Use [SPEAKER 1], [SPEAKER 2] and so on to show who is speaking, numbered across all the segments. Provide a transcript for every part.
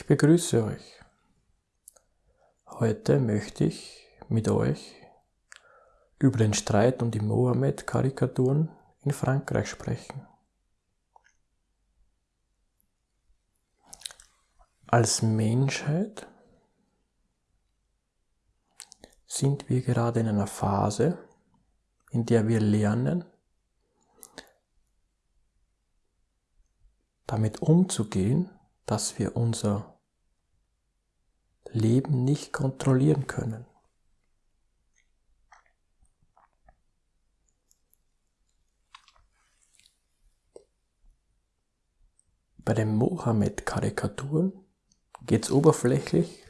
[SPEAKER 1] Ich begrüße euch. Heute möchte ich mit euch über den Streit um die Mohammed-Karikaturen in Frankreich sprechen. Als Menschheit sind wir gerade in einer Phase, in der wir lernen, damit umzugehen, dass wir unser Leben nicht kontrollieren können. Bei den Mohammed-Karikaturen geht es oberflächlich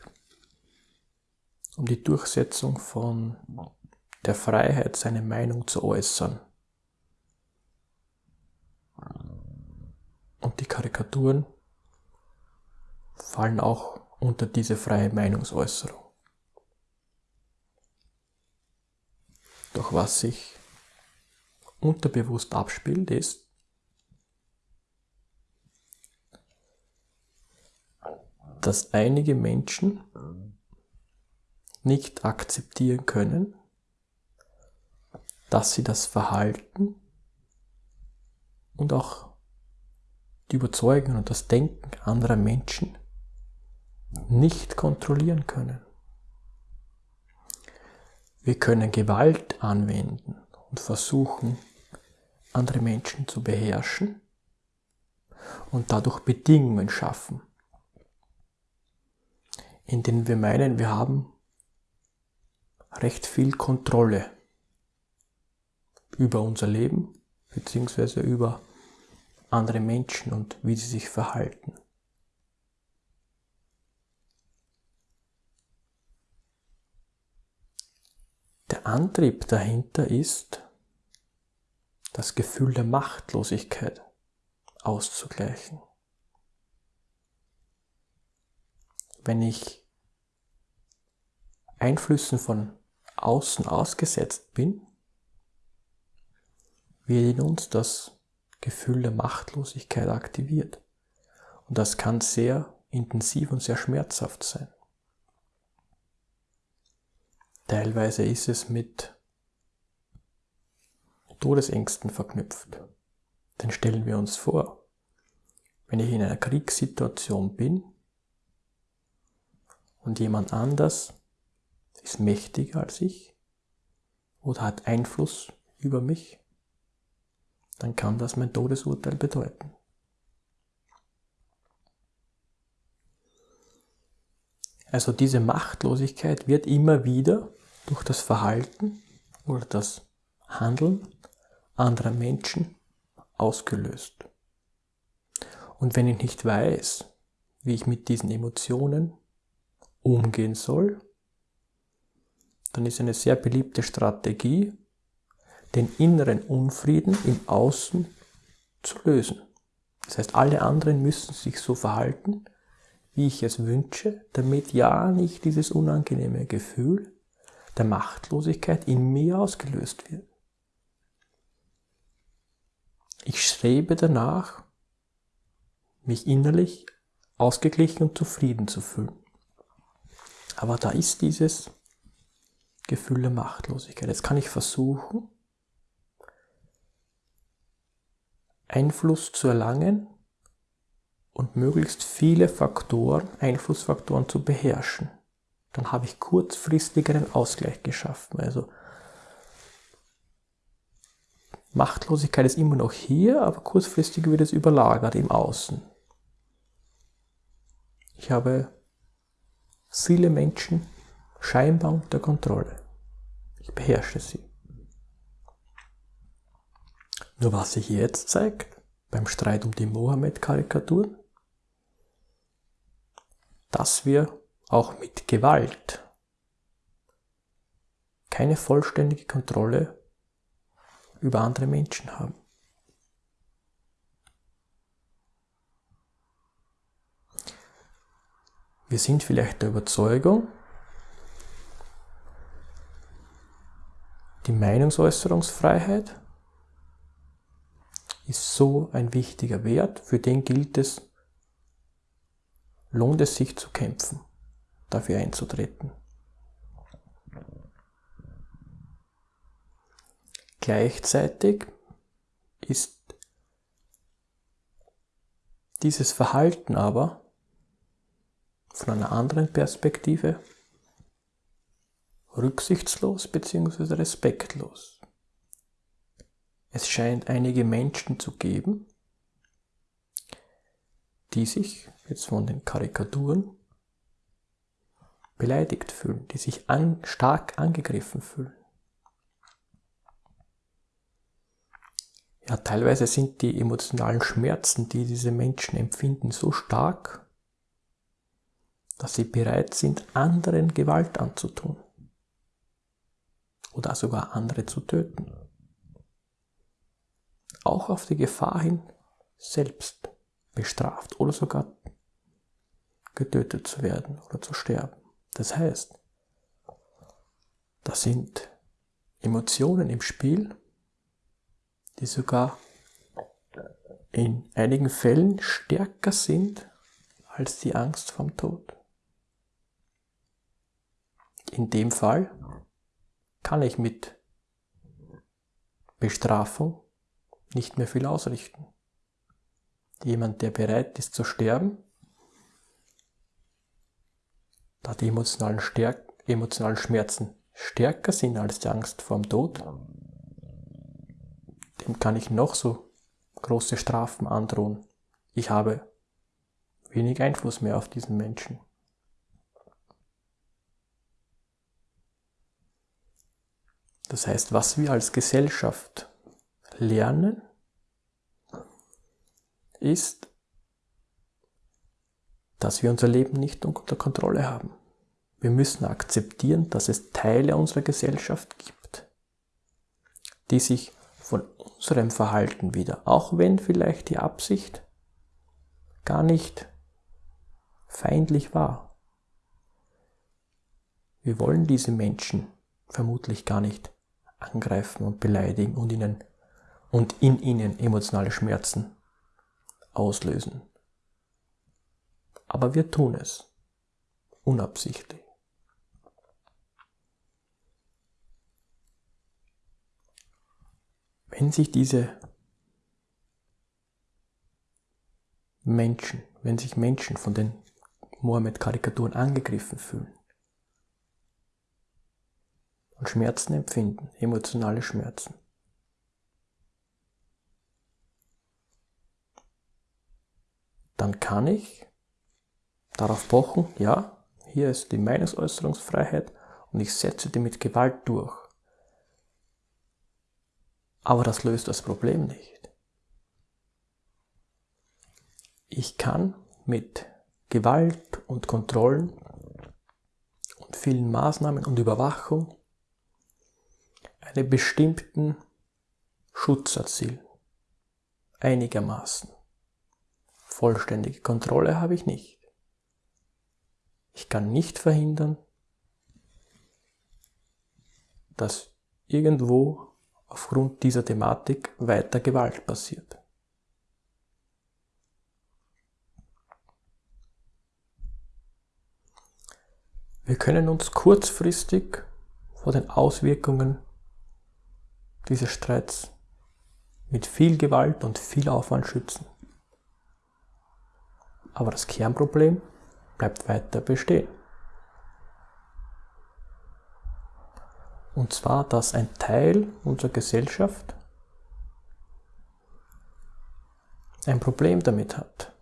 [SPEAKER 1] um die Durchsetzung von der Freiheit, seine Meinung zu äußern. Und die Karikaturen fallen auch unter diese freie Meinungsäußerung. Doch was sich unterbewusst abspielt, ist, dass einige Menschen nicht akzeptieren können, dass sie das Verhalten und auch die Überzeugung und das Denken anderer Menschen nicht kontrollieren können. Wir können Gewalt anwenden und versuchen, andere Menschen zu beherrschen und dadurch Bedingungen schaffen, in denen wir meinen, wir haben recht viel Kontrolle über unser Leben bzw. über andere Menschen und wie sie sich verhalten. Der Antrieb dahinter ist, das Gefühl der Machtlosigkeit auszugleichen. Wenn ich Einflüssen von außen ausgesetzt bin, wird in uns das Gefühl der Machtlosigkeit aktiviert. Und das kann sehr intensiv und sehr schmerzhaft sein. Teilweise ist es mit Todesängsten verknüpft. Denn stellen wir uns vor, wenn ich in einer Kriegssituation bin und jemand anders ist mächtiger als ich oder hat Einfluss über mich, dann kann das mein Todesurteil bedeuten. Also diese Machtlosigkeit wird immer wieder durch das Verhalten oder das Handeln anderer Menschen ausgelöst. Und wenn ich nicht weiß, wie ich mit diesen Emotionen umgehen soll, dann ist eine sehr beliebte Strategie, den inneren Unfrieden im Außen zu lösen. Das heißt, alle anderen müssen sich so verhalten, wie ich es wünsche, damit ja nicht dieses unangenehme Gefühl der Machtlosigkeit in mir ausgelöst wird. Ich strebe danach, mich innerlich ausgeglichen und zufrieden zu fühlen. Aber da ist dieses Gefühl der Machtlosigkeit. Jetzt kann ich versuchen, Einfluss zu erlangen und möglichst viele Faktoren, Einflussfaktoren zu beherrschen dann habe ich kurzfristig einen Ausgleich geschaffen. Also Machtlosigkeit ist immer noch hier, aber kurzfristig wird es überlagert im Außen. Ich habe viele Menschen scheinbar unter Kontrolle. Ich beherrsche sie. Nur was sich jetzt zeigt, beim Streit um die Mohammed-Karikaturen, dass wir auch mit Gewalt keine vollständige Kontrolle über andere Menschen haben. Wir sind vielleicht der Überzeugung, die Meinungsäußerungsfreiheit ist so ein wichtiger Wert, für den gilt es lohnt es sich zu kämpfen, dafür einzutreten. Gleichzeitig ist dieses Verhalten aber von einer anderen Perspektive rücksichtslos bzw. respektlos. Es scheint einige Menschen zu geben, die sich jetzt von den Karikaturen beleidigt fühlen, die sich an, stark angegriffen fühlen. Ja, teilweise sind die emotionalen Schmerzen, die diese Menschen empfinden, so stark, dass sie bereit sind, anderen Gewalt anzutun oder sogar andere zu töten. Auch auf die Gefahr hin, selbst bestraft oder sogar getötet zu werden oder zu sterben. Das heißt, da sind Emotionen im Spiel, die sogar in einigen Fällen stärker sind als die Angst vom Tod. In dem Fall kann ich mit Bestrafung nicht mehr viel ausrichten. Jemand, der bereit ist zu sterben, da die emotionalen, Stärk emotionalen Schmerzen stärker sind als die Angst vor dem Tod, dem kann ich noch so große Strafen androhen. Ich habe wenig Einfluss mehr auf diesen Menschen. Das heißt, was wir als Gesellschaft lernen, ist, dass wir unser Leben nicht unter Kontrolle haben. Wir müssen akzeptieren, dass es Teile unserer Gesellschaft gibt, die sich von unserem Verhalten wieder, auch wenn vielleicht die Absicht gar nicht feindlich war. Wir wollen diese Menschen vermutlich gar nicht angreifen und beleidigen und ihnen und in ihnen emotionale Schmerzen auslösen. Aber wir tun es unabsichtlich. Wenn sich diese Menschen, wenn sich Menschen von den Mohammed-Karikaturen angegriffen fühlen und Schmerzen empfinden, emotionale Schmerzen, dann kann ich darauf pochen, ja, hier ist die Meinungsäußerungsfreiheit und ich setze die mit Gewalt durch. Aber das löst das Problem nicht. Ich kann mit Gewalt und Kontrollen und vielen Maßnahmen und Überwachung einen bestimmten Schutz erzielen. Einigermaßen. Vollständige Kontrolle habe ich nicht. Ich kann nicht verhindern, dass irgendwo aufgrund dieser Thematik weiter Gewalt passiert. Wir können uns kurzfristig vor den Auswirkungen dieses Streits mit viel Gewalt und viel Aufwand schützen. Aber das Kernproblem bleibt weiter bestehen. Und zwar, dass ein Teil unserer Gesellschaft ein Problem damit hat.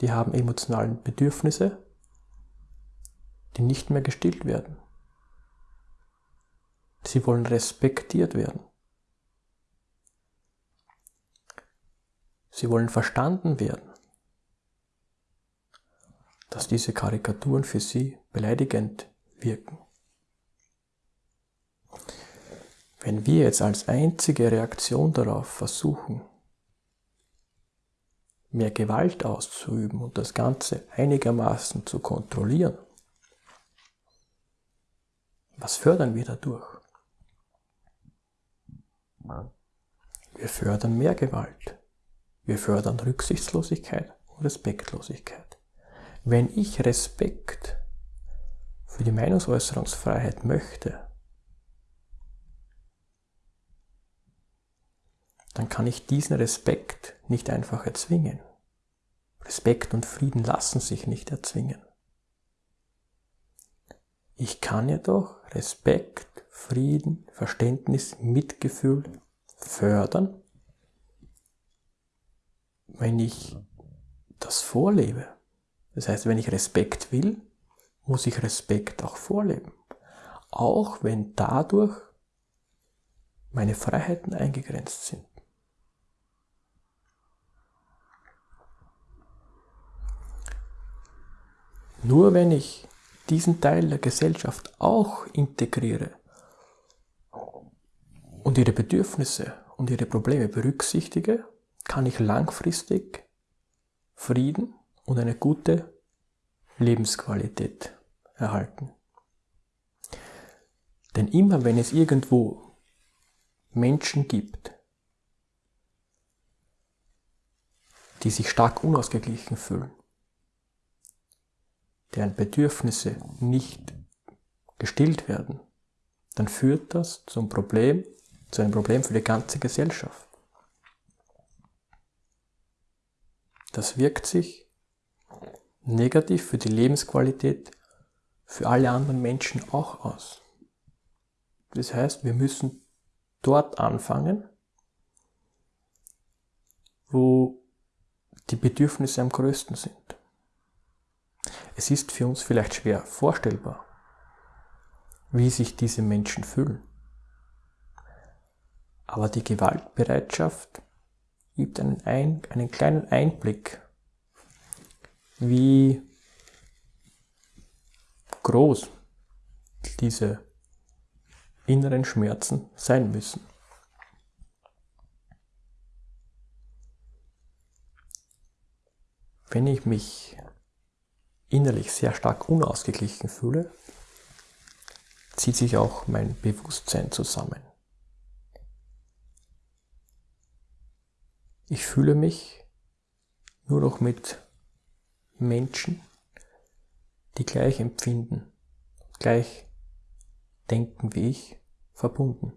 [SPEAKER 1] Die haben emotionale Bedürfnisse, die nicht mehr gestillt werden. Sie wollen respektiert werden. Sie wollen verstanden werden dass diese Karikaturen für sie beleidigend wirken. Wenn wir jetzt als einzige Reaktion darauf versuchen, mehr Gewalt auszuüben und das Ganze einigermaßen zu kontrollieren, was fördern wir dadurch? Wir fördern mehr Gewalt. Wir fördern Rücksichtslosigkeit und Respektlosigkeit. Wenn ich Respekt für die Meinungsäußerungsfreiheit möchte, dann kann ich diesen Respekt nicht einfach erzwingen. Respekt und Frieden lassen sich nicht erzwingen. Ich kann jedoch Respekt, Frieden, Verständnis, Mitgefühl fördern, wenn ich das vorlebe. Das heißt, wenn ich Respekt will, muss ich Respekt auch vorleben. Auch wenn dadurch meine Freiheiten eingegrenzt sind. Nur wenn ich diesen Teil der Gesellschaft auch integriere und ihre Bedürfnisse und ihre Probleme berücksichtige, kann ich langfristig Frieden und eine gute Lebensqualität erhalten. Denn immer wenn es irgendwo Menschen gibt, die sich stark unausgeglichen fühlen, deren Bedürfnisse nicht gestillt werden, dann führt das zum Problem, zu einem Problem für die ganze Gesellschaft. Das wirkt sich negativ für die Lebensqualität für alle anderen Menschen auch aus. Das heißt, wir müssen dort anfangen, wo die Bedürfnisse am größten sind. Es ist für uns vielleicht schwer vorstellbar, wie sich diese Menschen fühlen. Aber die Gewaltbereitschaft gibt einen, ein, einen kleinen Einblick, wie groß diese inneren Schmerzen sein müssen. Wenn ich mich innerlich sehr stark unausgeglichen fühle, zieht sich auch mein Bewusstsein zusammen. Ich fühle mich nur noch mit Menschen, die gleich empfinden, gleich denken wie ich, verbunden.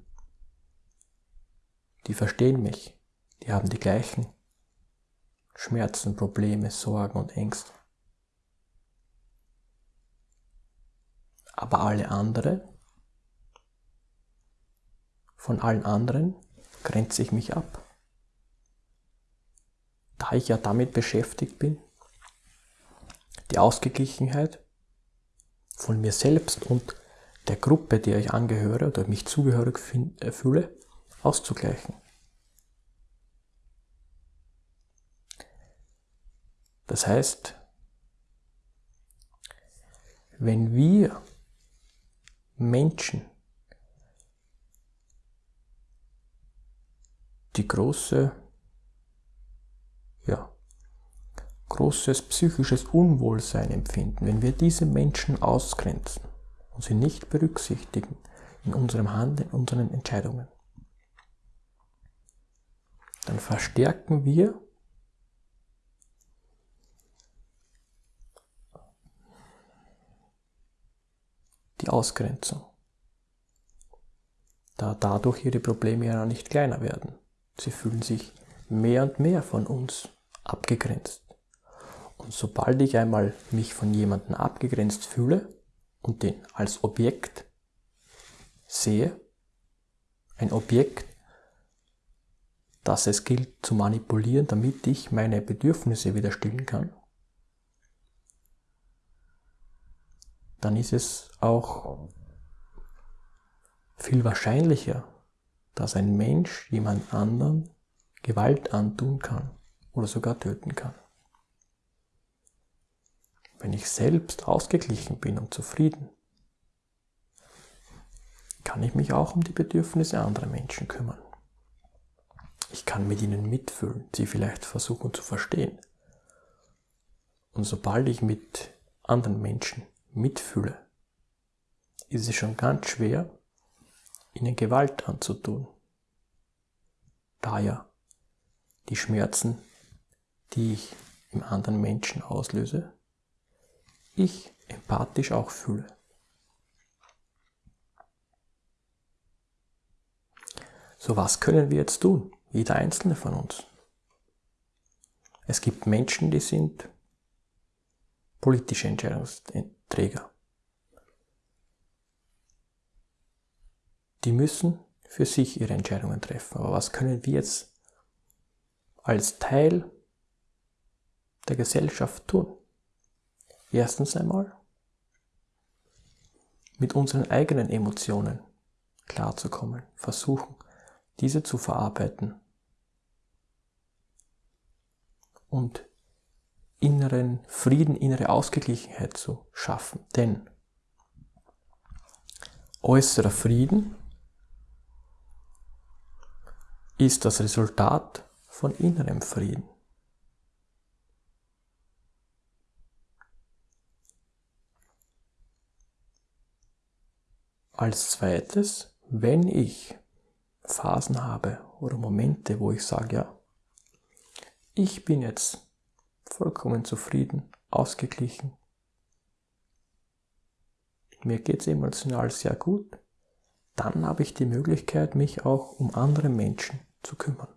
[SPEAKER 1] Die verstehen mich, die haben die gleichen Schmerzen, Probleme, Sorgen und Ängste. Aber alle andere, von allen anderen grenze ich mich ab. Da ich ja damit beschäftigt bin, die Ausgeglichenheit von mir selbst und der Gruppe, der ich angehöre oder mich zugehörig äh, fühle, auszugleichen. Das heißt, wenn wir Menschen die große, ja, großes psychisches Unwohlsein empfinden, wenn wir diese Menschen ausgrenzen und sie nicht berücksichtigen in unserem Handeln, in unseren Entscheidungen, dann verstärken wir die Ausgrenzung, da dadurch ihre Probleme ja nicht kleiner werden. Sie fühlen sich mehr und mehr von uns abgegrenzt. Und sobald ich einmal mich von jemandem abgegrenzt fühle und den als Objekt sehe, ein Objekt, das es gilt zu manipulieren, damit ich meine Bedürfnisse wieder stillen kann, dann ist es auch viel wahrscheinlicher, dass ein Mensch jemand anderen Gewalt antun kann oder sogar töten kann. Wenn ich selbst ausgeglichen bin und zufrieden, kann ich mich auch um die Bedürfnisse anderer Menschen kümmern. Ich kann mit ihnen mitfühlen, sie vielleicht versuchen zu verstehen. Und sobald ich mit anderen Menschen mitfühle, ist es schon ganz schwer, ihnen Gewalt anzutun. Da ja die Schmerzen, die ich im anderen Menschen auslöse, ich empathisch auch fühle. So was können wir jetzt tun? Jeder einzelne von uns. Es gibt Menschen, die sind politische Entscheidungsträger. Die müssen für sich ihre Entscheidungen treffen. Aber was können wir jetzt als Teil der Gesellschaft tun? Erstens einmal mit unseren eigenen Emotionen klarzukommen, versuchen, diese zu verarbeiten und inneren Frieden, innere Ausgeglichenheit zu schaffen. Denn äußerer Frieden ist das Resultat von innerem Frieden. Als zweites, wenn ich Phasen habe oder Momente, wo ich sage, ja, ich bin jetzt vollkommen zufrieden, ausgeglichen, mir geht es emotional sehr gut, dann habe ich die Möglichkeit, mich auch um andere Menschen zu kümmern.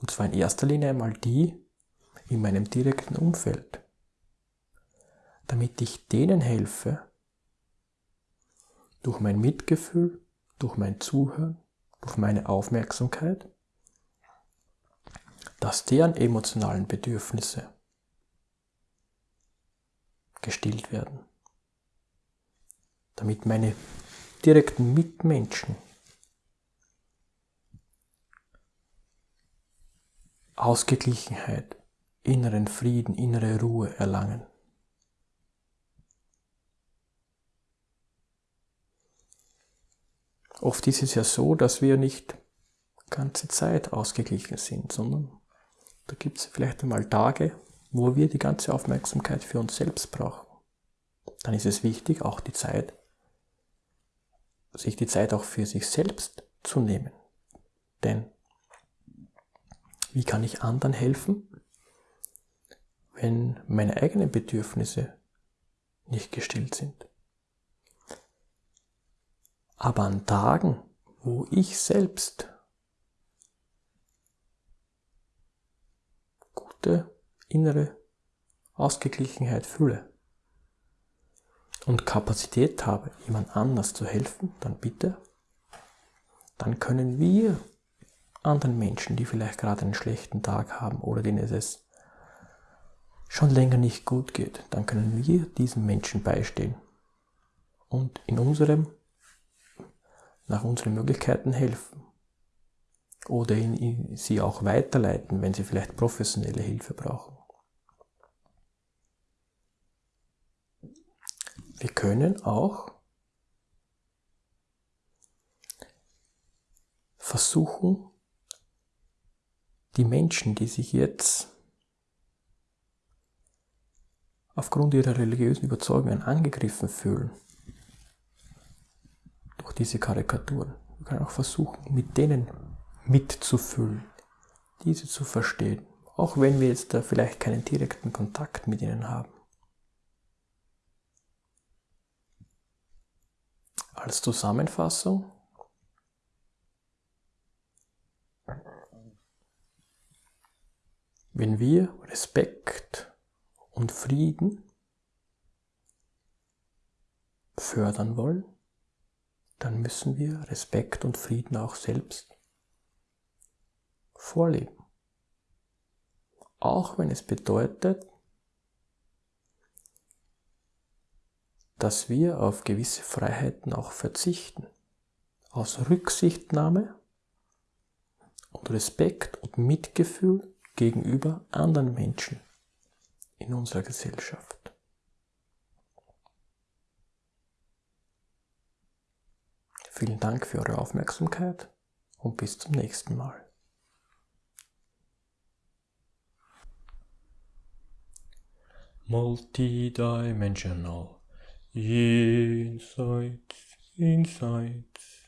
[SPEAKER 1] Und zwar in erster Linie einmal die in meinem direkten Umfeld, damit ich denen helfe, durch mein Mitgefühl, durch mein Zuhören, durch meine Aufmerksamkeit, dass deren emotionalen Bedürfnisse gestillt werden, damit meine direkten Mitmenschen Ausgeglichenheit, inneren Frieden, innere Ruhe erlangen. Oft ist es ja so, dass wir nicht ganze Zeit ausgeglichen sind, sondern da gibt es vielleicht einmal Tage, wo wir die ganze Aufmerksamkeit für uns selbst brauchen. Dann ist es wichtig, auch die Zeit, sich die Zeit auch für sich selbst zu nehmen. Denn wie kann ich anderen helfen, wenn meine eigenen Bedürfnisse nicht gestillt sind? Aber an Tagen, wo ich selbst gute innere Ausgeglichenheit fühle und Kapazität habe, jemand anders zu helfen, dann bitte, dann können wir anderen Menschen, die vielleicht gerade einen schlechten Tag haben oder denen es schon länger nicht gut geht, dann können wir diesen Menschen beistehen und in unserem, nach unseren Möglichkeiten helfen oder sie auch weiterleiten, wenn sie vielleicht professionelle Hilfe brauchen. Wir können auch versuchen, die Menschen, die sich jetzt aufgrund ihrer religiösen Überzeugungen angegriffen fühlen durch diese Karikaturen, wir können auch versuchen, mit denen mitzufüllen, diese zu verstehen, auch wenn wir jetzt da vielleicht keinen direkten Kontakt mit ihnen haben. Als Zusammenfassung Wenn wir Respekt und Frieden fördern wollen, dann müssen wir Respekt und Frieden auch selbst vorleben. Auch wenn es bedeutet, dass wir auf gewisse Freiheiten auch verzichten. Aus Rücksichtnahme und Respekt und Mitgefühl gegenüber anderen Menschen in unserer Gesellschaft. Vielen Dank für eure Aufmerksamkeit und bis zum nächsten Mal. Multidimensional Insights, Insights.